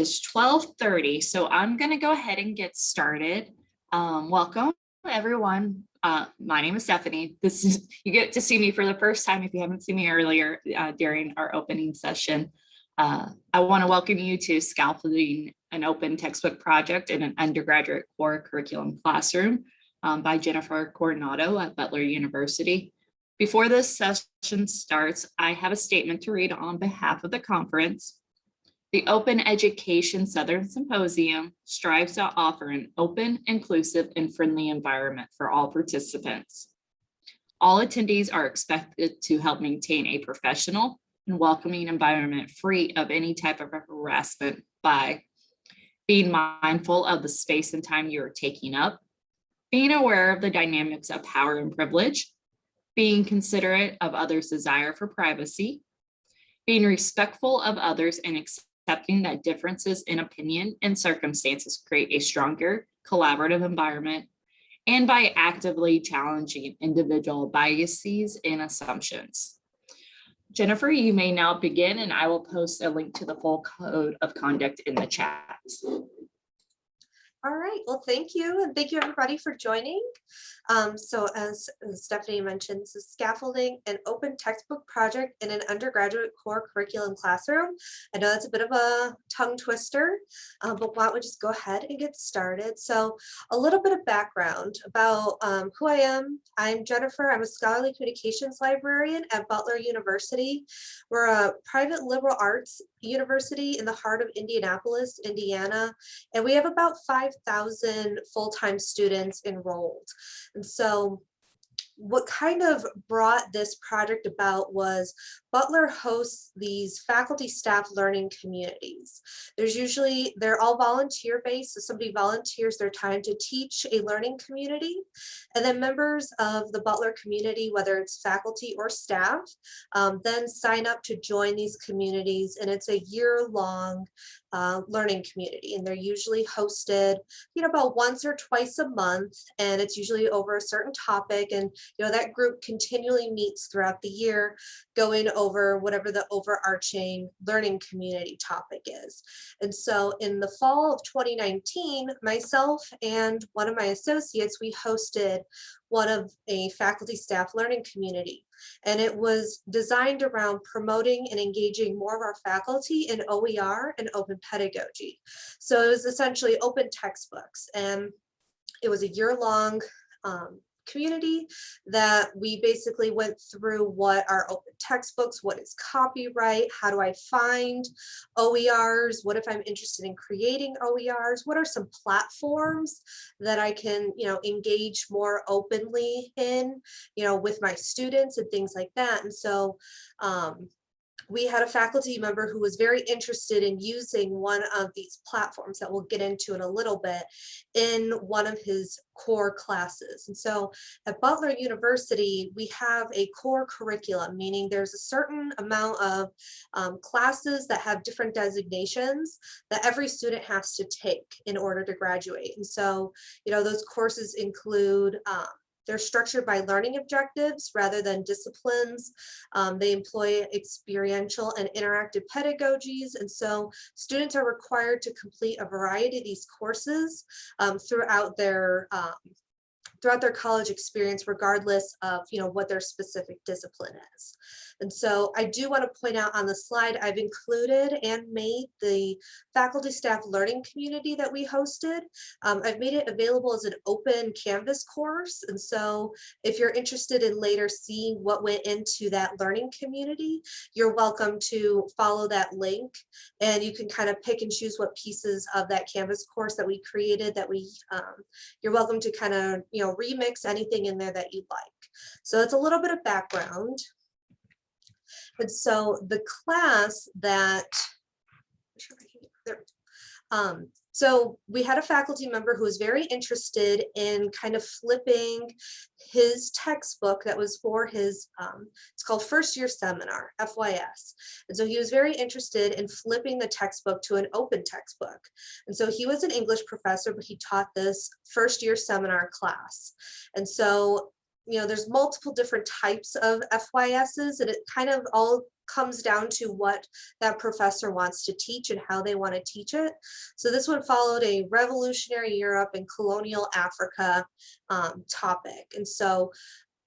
is 12:30, so I'm going to go ahead and get started. Um, welcome, everyone. Uh, my name is Stephanie. This is you get to see me for the first time if you haven't seen me earlier uh, during our opening session. Uh, I want to welcome you to Scaffolding an Open Textbook Project in an Undergraduate Core Curriculum Classroom um, by Jennifer Coronado at Butler University. Before this session starts, I have a statement to read on behalf of the conference. The Open Education Southern Symposium strives to offer an open, inclusive, and friendly environment for all participants. All attendees are expected to help maintain a professional and welcoming environment free of any type of harassment by being mindful of the space and time you are taking up, being aware of the dynamics of power and privilege, being considerate of others' desire for privacy, being respectful of others and accepting that differences in opinion and circumstances create a stronger collaborative environment, and by actively challenging individual biases and assumptions. Jennifer, you may now begin and I will post a link to the full code of conduct in the chat. All right, well, thank you. And thank you everybody for joining. Um, so as Stephanie mentioned, this is scaffolding an open textbook project in an undergraduate core curriculum classroom. I know that's a bit of a tongue twister, uh, but why don't we just go ahead and get started. So a little bit of background about um, who I am. I'm Jennifer. I'm a scholarly communications librarian at Butler University. We're a private liberal arts university in the heart of Indianapolis, Indiana, and we have about 5,000 full-time students enrolled. And so what kind of brought this project about was Butler hosts these faculty staff learning communities. There's usually, they're all volunteer based, so somebody volunteers their time to teach a learning community. And then members of the Butler community, whether it's faculty or staff, um, then sign up to join these communities. And it's a year long uh, learning community. And they're usually hosted, you know, about once or twice a month. And it's usually over a certain topic. And, you know, that group continually meets throughout the year going whatever the overarching learning community topic is. And so in the fall of 2019, myself and one of my associates, we hosted one of a faculty staff learning community. And it was designed around promoting and engaging more of our faculty in OER and open pedagogy. So it was essentially open textbooks and it was a year long um, community that we basically went through what are open textbooks, what is copyright, how do I find OERs, what if I'm interested in creating OERs, what are some platforms that I can, you know, engage more openly in, you know, with my students and things like that. And so um, we had a faculty member who was very interested in using one of these platforms that we'll get into in a little bit in one of his core classes. And so at Butler University, we have a core curriculum, meaning there's a certain amount of um, classes that have different designations that every student has to take in order to graduate. And so, you know, those courses include um, they're structured by learning objectives rather than disciplines. Um, they employ experiential and interactive pedagogies. And so students are required to complete a variety of these courses um, throughout their um, throughout their college experience, regardless of you know what their specific discipline is. And so I do want to point out on the slide, I've included and made the faculty staff learning community that we hosted. Um, I've made it available as an open Canvas course. And so if you're interested in later seeing what went into that learning community, you're welcome to follow that link and you can kind of pick and choose what pieces of that Canvas course that we created that we, um, you're welcome to kind of, you know, remix anything in there that you'd like. So it's a little bit of background. And so the class that, um, so we had a faculty member who was very interested in kind of flipping his textbook that was for his, um, it's called first year seminar, FYS. And so he was very interested in flipping the textbook to an open textbook. And so he was an English professor, but he taught this first year seminar class. And so you know, there's multiple different types of FYSs and it kind of all comes down to what that professor wants to teach and how they want to teach it. So this one followed a revolutionary Europe and colonial Africa um, topic. And so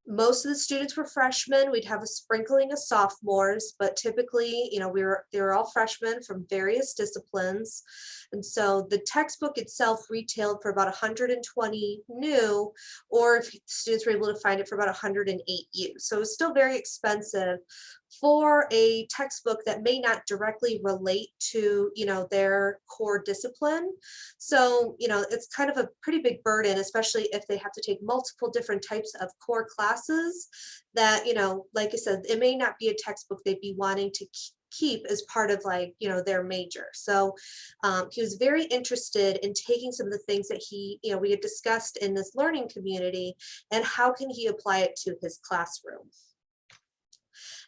most of the students were freshmen. We'd have a sprinkling of sophomores, but typically, you know, we were they were all freshmen from various disciplines. And so the textbook itself retailed for about 120 new, or if students were able to find it for about 108 used. So it was still very expensive for a textbook that may not directly relate to, you know, their core discipline. So, you know, it's kind of a pretty big burden, especially if they have to take multiple different types of core classes that, you know, like I said, it may not be a textbook they'd be wanting to keep as part of like, you know, their major. So um, he was very interested in taking some of the things that he, you know, we had discussed in this learning community and how can he apply it to his classroom.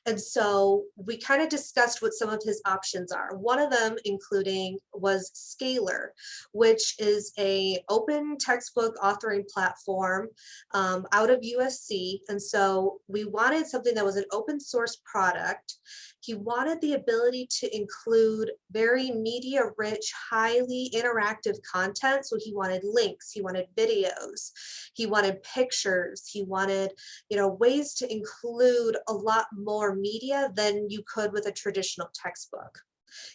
And so we kind of discussed what some of his options are. One of them including was Scalar, which is a open textbook authoring platform um, out of USC. And so we wanted something that was an open source product. He wanted the ability to include very media rich, highly interactive content. So he wanted links, he wanted videos, he wanted pictures, he wanted, you know, ways to include a lot more media than you could with a traditional textbook.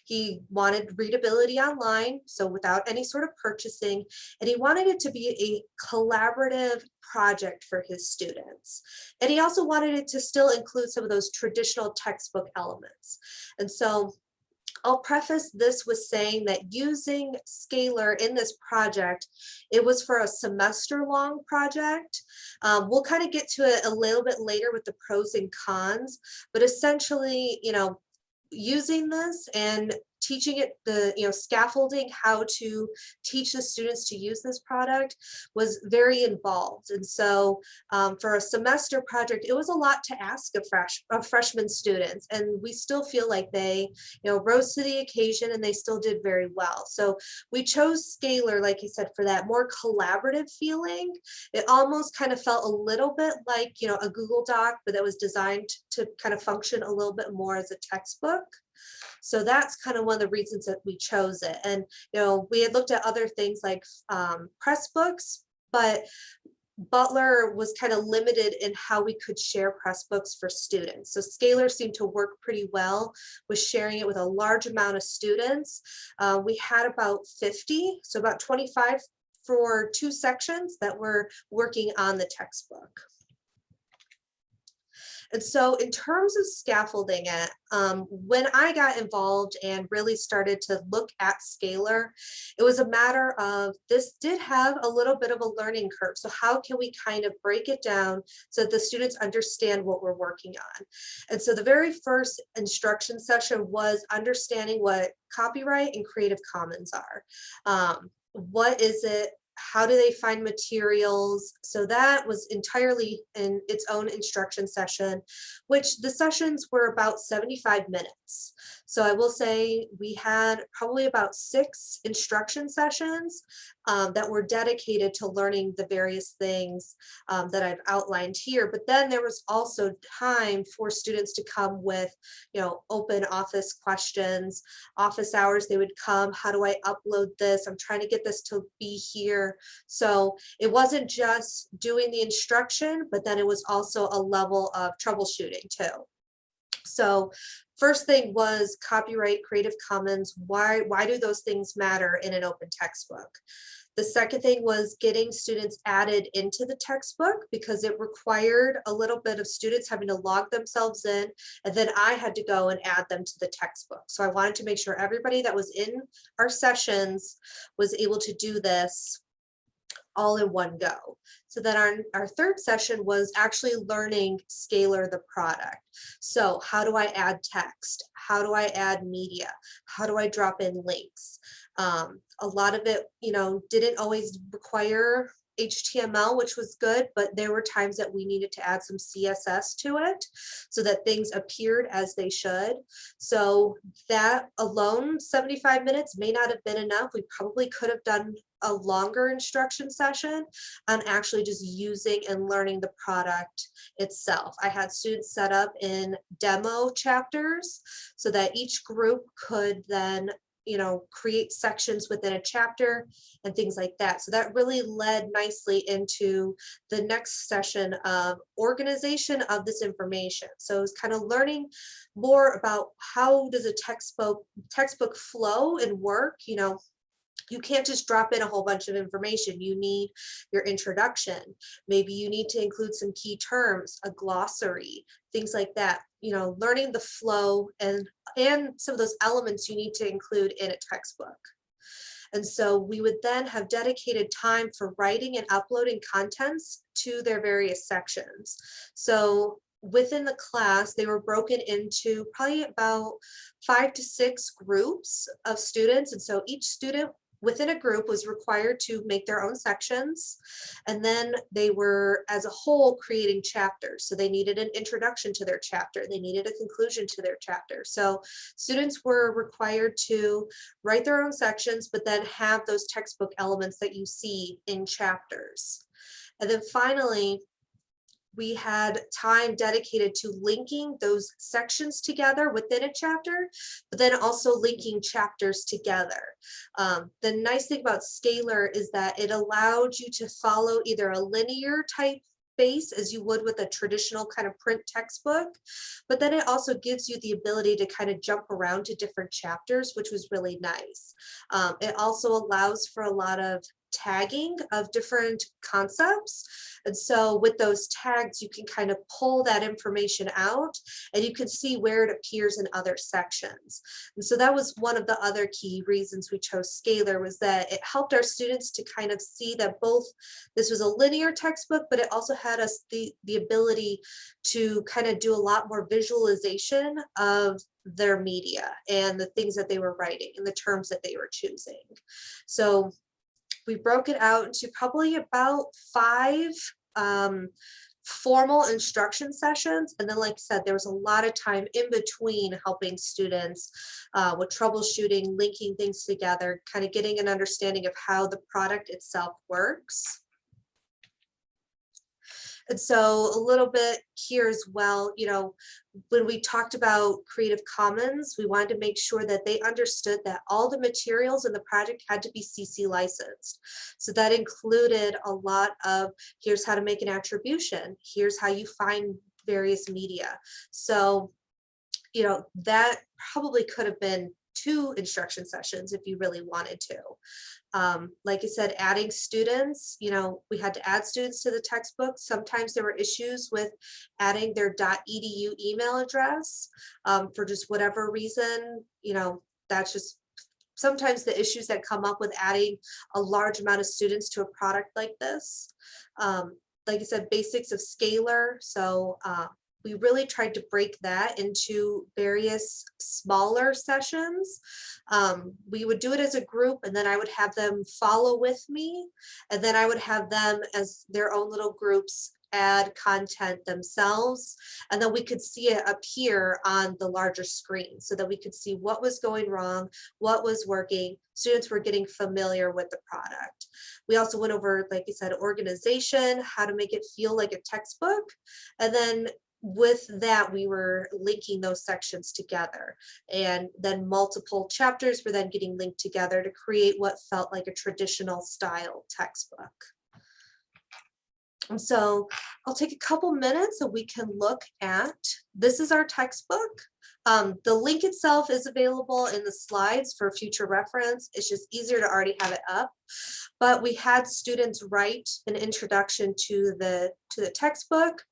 He wanted readability online, so without any sort of purchasing, and he wanted it to be a collaborative project for his students. And he also wanted it to still include some of those traditional textbook elements. And so I'll preface this with saying that using Scalar in this project, it was for a semester long project. Um, we'll kind of get to it a little bit later with the pros and cons, but essentially, you know, using this and teaching it the you know scaffolding how to teach the students to use this product was very involved. And so um, for a semester project it was a lot to ask of fresh of freshman students and we still feel like they you know rose to the occasion and they still did very well. So we chose scalar like I said for that more collaborative feeling. It almost kind of felt a little bit like you know a Google Doc but that was designed to kind of function a little bit more as a textbook so that's kind of one of the reasons that we chose it. And, you know, we had looked at other things like um, Pressbooks, but Butler was kind of limited in how we could share Pressbooks for students. So Scalar seemed to work pretty well with sharing it with a large amount of students. Uh, we had about 50, so about 25 for two sections that were working on the textbook. And so in terms of scaffolding it, um, when I got involved and really started to look at Scalar, it was a matter of this did have a little bit of a learning curve. So how can we kind of break it down so that the students understand what we're working on? And so the very first instruction session was understanding what copyright and Creative Commons are. Um, what is it how do they find materials? So that was entirely in its own instruction session, which the sessions were about 75 minutes. So I will say we had probably about six instruction sessions um, that were dedicated to learning the various things um, that I've outlined here. But then there was also time for students to come with, you know, open office questions, office hours, they would come, how do I upload this? I'm trying to get this to be here. So it wasn't just doing the instruction, but then it was also a level of troubleshooting too. So first thing was copyright Creative Commons. Why, why do those things matter in an open textbook? The second thing was getting students added into the textbook because it required a little bit of students having to log themselves in and then I had to go and add them to the textbook. So I wanted to make sure everybody that was in our sessions was able to do this all in one go. So then our, our third session was actually learning Scalar the product. So how do I add text? How do I add media? How do I drop in links? Um, a lot of it, you know, didn't always require HTML, which was good, but there were times that we needed to add some CSS to it so that things appeared as they should. So that alone, 75 minutes may not have been enough. We probably could have done a longer instruction session on actually just using and learning the product itself. I had students set up in demo chapters so that each group could then you know, create sections within a chapter and things like that. So that really led nicely into the next session of organization of this information. So it's kind of learning more about how does a textbook textbook flow and work, you know, you can't just drop in a whole bunch of information. You need your introduction. Maybe you need to include some key terms, a glossary, things like that. You know, learning the flow and, and some of those elements you need to include in a textbook. And so we would then have dedicated time for writing and uploading contents to their various sections. So within the class, they were broken into probably about five to six groups of students. And so each student within a group was required to make their own sections. And then they were as a whole creating chapters. So they needed an introduction to their chapter. They needed a conclusion to their chapter. So students were required to write their own sections, but then have those textbook elements that you see in chapters. And then finally, we had time dedicated to linking those sections together within a chapter, but then also linking chapters together. Um, the nice thing about Scalar is that it allowed you to follow either a linear type base as you would with a traditional kind of print textbook, but then it also gives you the ability to kind of jump around to different chapters, which was really nice. Um, it also allows for a lot of tagging of different concepts. And so with those tags, you can kind of pull that information out and you can see where it appears in other sections. And so that was one of the other key reasons we chose Scalar was that it helped our students to kind of see that both this was a linear textbook, but it also had us the, the ability to kind of do a lot more visualization of their media and the things that they were writing and the terms that they were choosing. So we broke it out into probably about five um, formal instruction sessions. And then, like I said, there was a lot of time in between helping students uh, with troubleshooting, linking things together, kind of getting an understanding of how the product itself works. And so a little bit here as well, you know, when we talked about Creative Commons, we wanted to make sure that they understood that all the materials in the project had to be CC licensed. So that included a lot of here's how to make an attribution, here's how you find various media. So, you know, that probably could have been two instruction sessions if you really wanted to. Um, like I said, adding students, you know, we had to add students to the textbook. Sometimes there were issues with adding their .edu email address um, for just whatever reason, you know, that's just sometimes the issues that come up with adding a large amount of students to a product like this. Um, like I said, basics of Scalar. So uh, we really tried to break that into various smaller sessions. Um, we would do it as a group and then I would have them follow with me and then I would have them as their own little groups add content themselves and then we could see it appear on the larger screen so that we could see what was going wrong what was working students were getting familiar with the product we also went over like I said organization how to make it feel like a textbook and then with that, we were linking those sections together and then multiple chapters were then getting linked together to create what felt like a traditional style textbook. And so I'll take a couple minutes so we can look at, this is our textbook. Um, the link itself is available in the slides for future reference. It's just easier to already have it up. But we had students write an introduction to the, to the textbook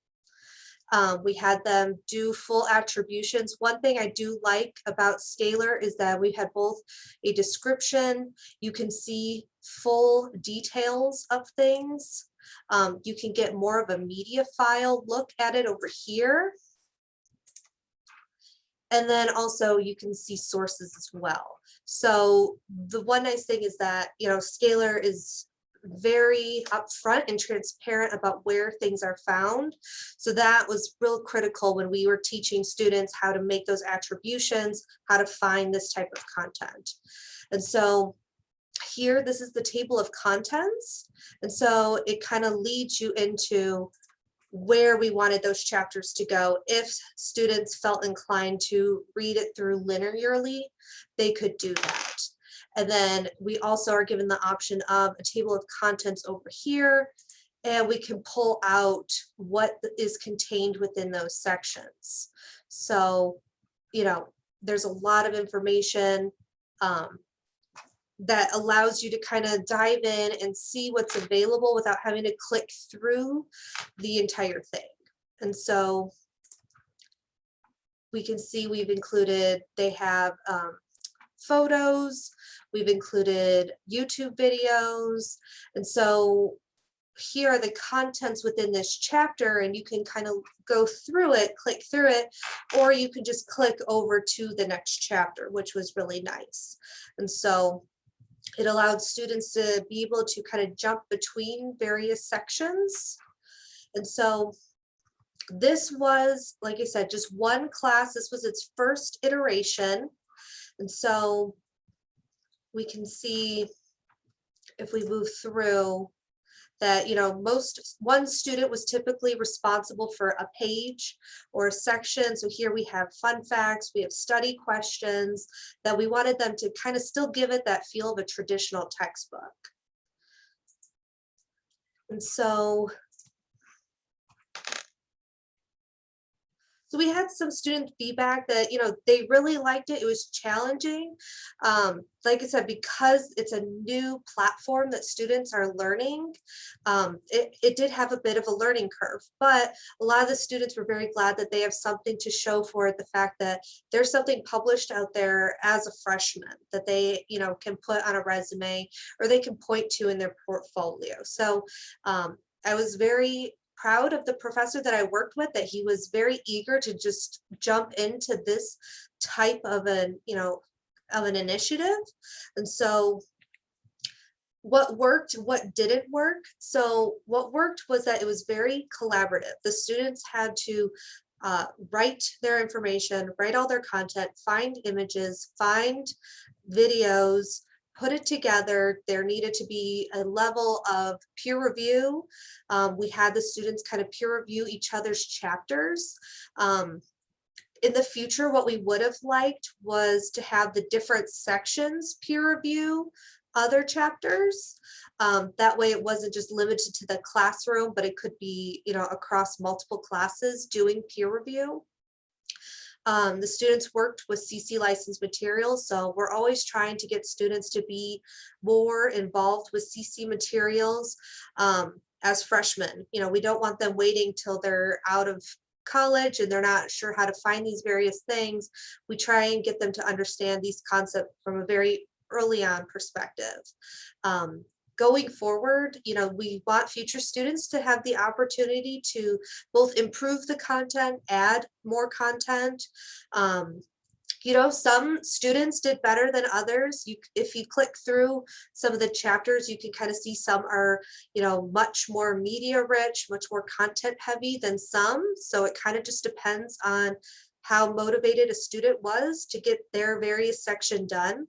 um, we had them do full attributions. One thing I do like about Scalar is that we had both a description, you can see full details of things. Um, you can get more of a media file look at it over here. And then also you can see sources as well. So the one nice thing is that, you know, Scalar is very upfront and transparent about where things are found. So that was real critical when we were teaching students how to make those attributions, how to find this type of content. And so here, this is the table of contents. And so it kind of leads you into where we wanted those chapters to go. If students felt inclined to read it through linearly, they could do that. And then we also are given the option of a table of contents over here. And we can pull out what is contained within those sections. So, you know, there's a lot of information um, that allows you to kind of dive in and see what's available without having to click through the entire thing. And so we can see we've included, they have um, photos, we've included YouTube videos. And so here are the contents within this chapter and you can kind of go through it, click through it, or you can just click over to the next chapter, which was really nice. And so it allowed students to be able to kind of jump between various sections. And so this was, like I said, just one class. This was its first iteration. And so we can see if we move through that, you know, most, one student was typically responsible for a page or a section. So here we have fun facts, we have study questions that we wanted them to kind of still give it that feel of a traditional textbook. And so So we had some student feedback that, you know, they really liked it. It was challenging. Um, like I said, because it's a new platform that students are learning, um, it, it did have a bit of a learning curve, but a lot of the students were very glad that they have something to show for it. The fact that there's something published out there as a freshman that they, you know, can put on a resume or they can point to in their portfolio. So um, I was very proud of the professor that I worked with that he was very eager to just jump into this type of an, you know, of an initiative. And so what worked, what didn't work. So what worked was that it was very collaborative. The students had to uh, write their information, write all their content, find images, find videos, put it together, there needed to be a level of peer review. Um, we had the students kind of peer review each other's chapters. Um, in the future, what we would have liked was to have the different sections peer review other chapters. Um, that way it wasn't just limited to the classroom, but it could be, you know, across multiple classes doing peer review. Um, the students worked with CC licensed materials, so we're always trying to get students to be more involved with CC materials um, as freshmen. You know, we don't want them waiting till they're out of college and they're not sure how to find these various things. We try and get them to understand these concepts from a very early on perspective. Um, going forward, you know, we want future students to have the opportunity to both improve the content, add more content. Um, you know, some students did better than others. You, if you click through some of the chapters, you can kind of see some are, you know, much more media rich, much more content heavy than some. So it kind of just depends on how motivated a student was to get their various section done.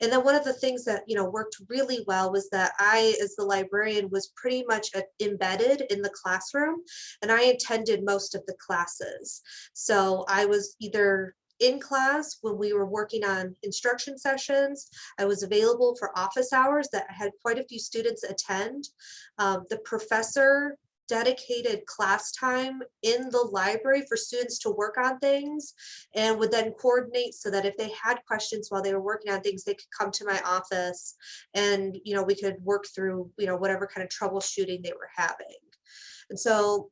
And then one of the things that, you know, worked really well was that I, as the librarian, was pretty much embedded in the classroom and I attended most of the classes. So I was either in class when we were working on instruction sessions. I was available for office hours that I had quite a few students attend. Um, the professor dedicated class time in the library for students to work on things and would then coordinate so that if they had questions while they were working on things, they could come to my office and, you know, we could work through, you know, whatever kind of troubleshooting they were having. And so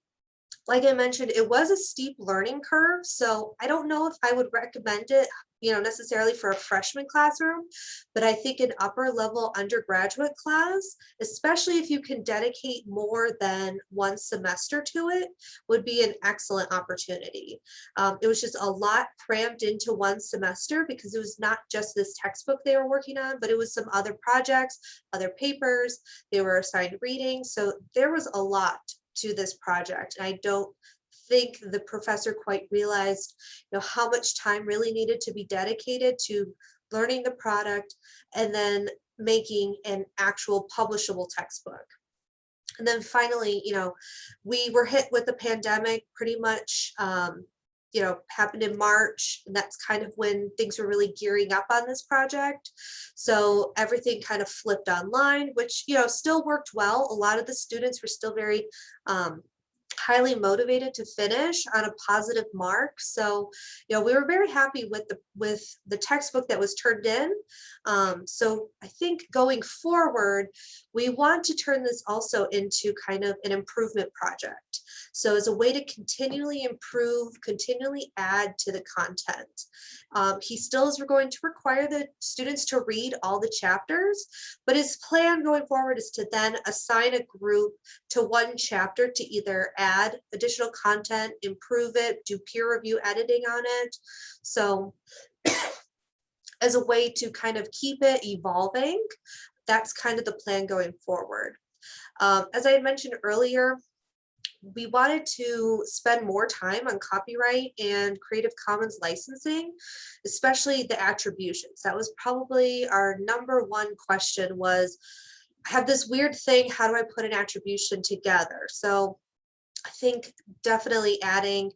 like I mentioned, it was a steep learning curve. So I don't know if I would recommend it you know, necessarily for a freshman classroom, but I think an upper level undergraduate class, especially if you can dedicate more than one semester to it, would be an excellent opportunity. Um, it was just a lot crammed into one semester because it was not just this textbook they were working on, but it was some other projects, other papers, they were assigned reading. So there was a lot to this project. And I don't think the professor quite realized you know how much time really needed to be dedicated to learning the product and then making an actual publishable textbook and then finally you know we were hit with the pandemic pretty much um, you know happened in march and that's kind of when things were really gearing up on this project so everything kind of flipped online which you know still worked well a lot of the students were still very um, highly motivated to finish on a positive mark. So, you know, we were very happy with the with the textbook that was turned in. Um, so I think going forward, we want to turn this also into kind of an improvement project. So as a way to continually improve, continually add to the content. Um, he still is going to require the students to read all the chapters, but his plan going forward is to then assign a group to one chapter to either add additional content, improve it, do peer review editing on it. So as a way to kind of keep it evolving, that's kind of the plan going forward. Um, as I had mentioned earlier, we wanted to spend more time on copyright and Creative Commons licensing, especially the attributions. That was probably our number one question was, I have this weird thing, how do I put an attribution together? So I think definitely adding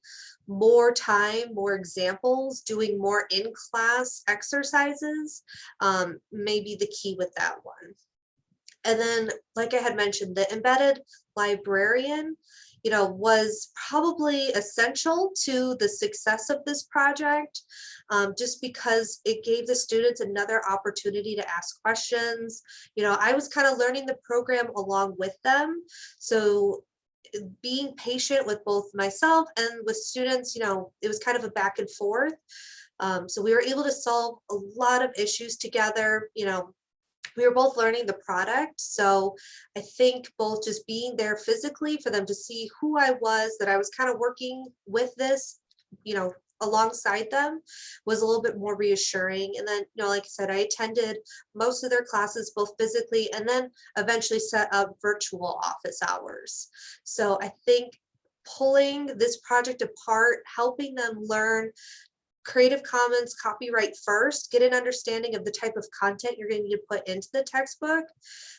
more time, more examples, doing more in-class exercises um, may be the key with that one. And then, like I had mentioned, the embedded librarian, you know, was probably essential to the success of this project, um, just because it gave the students another opportunity to ask questions. You know, I was kind of learning the program along with them. So being patient with both myself and with students, you know, it was kind of a back and forth. Um, so we were able to solve a lot of issues together, you know, we were both learning the product. So I think both just being there physically for them to see who I was, that I was kind of working with this, you know, alongside them was a little bit more reassuring. And then, you know, like I said, I attended most of their classes both physically and then eventually set up virtual office hours. So I think pulling this project apart, helping them learn Creative Commons copyright first, get an understanding of the type of content you're going to put into the textbook,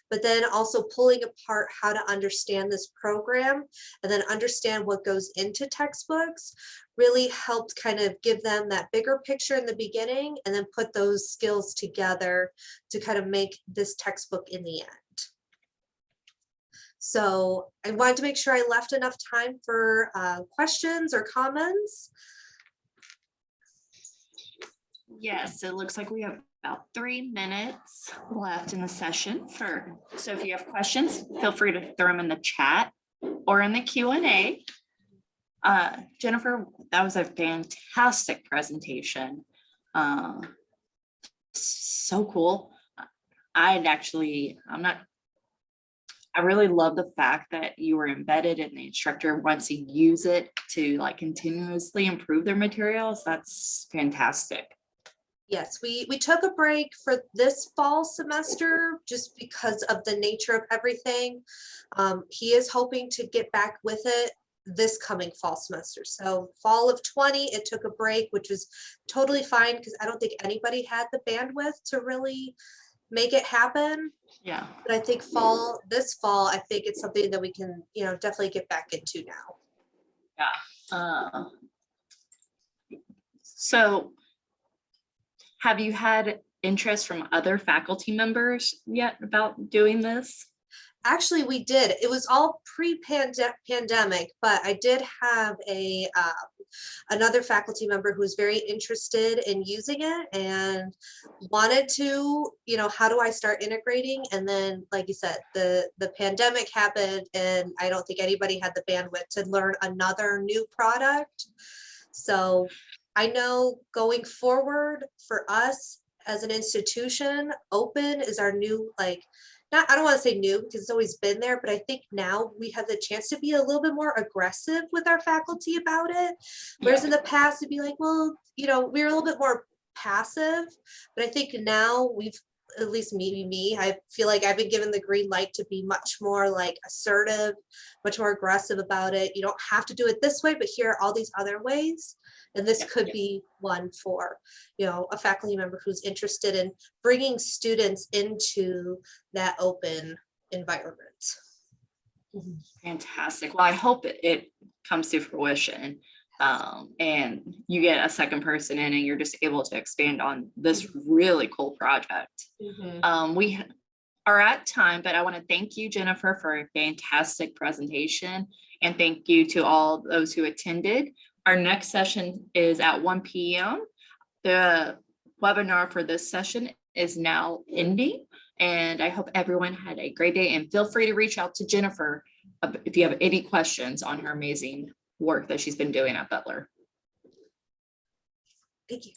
but then also pulling apart how to understand this program and then understand what goes into textbooks really helped kind of give them that bigger picture in the beginning and then put those skills together to kind of make this textbook in the end. So I wanted to make sure I left enough time for uh, questions or comments. Yes, it looks like we have about three minutes left in the session for, so if you have questions, feel free to throw them in the chat or in the Q and A. Uh, Jennifer, that was a fantastic presentation. Uh, so cool. I'd actually, I'm not, I really love the fact that you were embedded and the instructor wants to use it to like continuously improve their materials. That's fantastic. Yes, we, we took a break for this fall semester just because of the nature of everything. Um, he is hoping to get back with it this coming fall semester. So fall of 20, it took a break, which was totally fine because I don't think anybody had the bandwidth to really make it happen. Yeah. But I think fall, this fall, I think it's something that we can, you know, definitely get back into now. Yeah. Uh, so have you had interest from other faculty members yet about doing this? Actually, we did. It was all pre-pandemic, but I did have a uh, another faculty member who was very interested in using it and wanted to, you know, how do I start integrating? And then, like you said, the the pandemic happened, and I don't think anybody had the bandwidth to learn another new product. So I know going forward for us as an institution, open is our new, like, not, I don't want to say new because it's always been there, but I think now we have the chance to be a little bit more aggressive with our faculty about it. Whereas in the past, it'd be like, well, you know, we were a little bit more passive, but I think now we've, at least me, me, I feel like I've been given the green light to be much more like assertive, much more aggressive about it. You don't have to do it this way, but here are all these other ways. And this could be one for, you know, a faculty member who's interested in bringing students into that open environment. Fantastic. Well, I hope it- it comes to fruition. Um, and you get a second person in and you're just able to expand on this really cool project. Um, we are at time, but I want to thank you, Jennifer, for a fantastic presentation. And thank you to all those who attended. Our next session is at one P M. The webinar for this session is now ending. And I hope everyone had a great day and feel free to reach out to Jennifer if you have any questions on her amazing work that she's been doing at Butler. Thank you.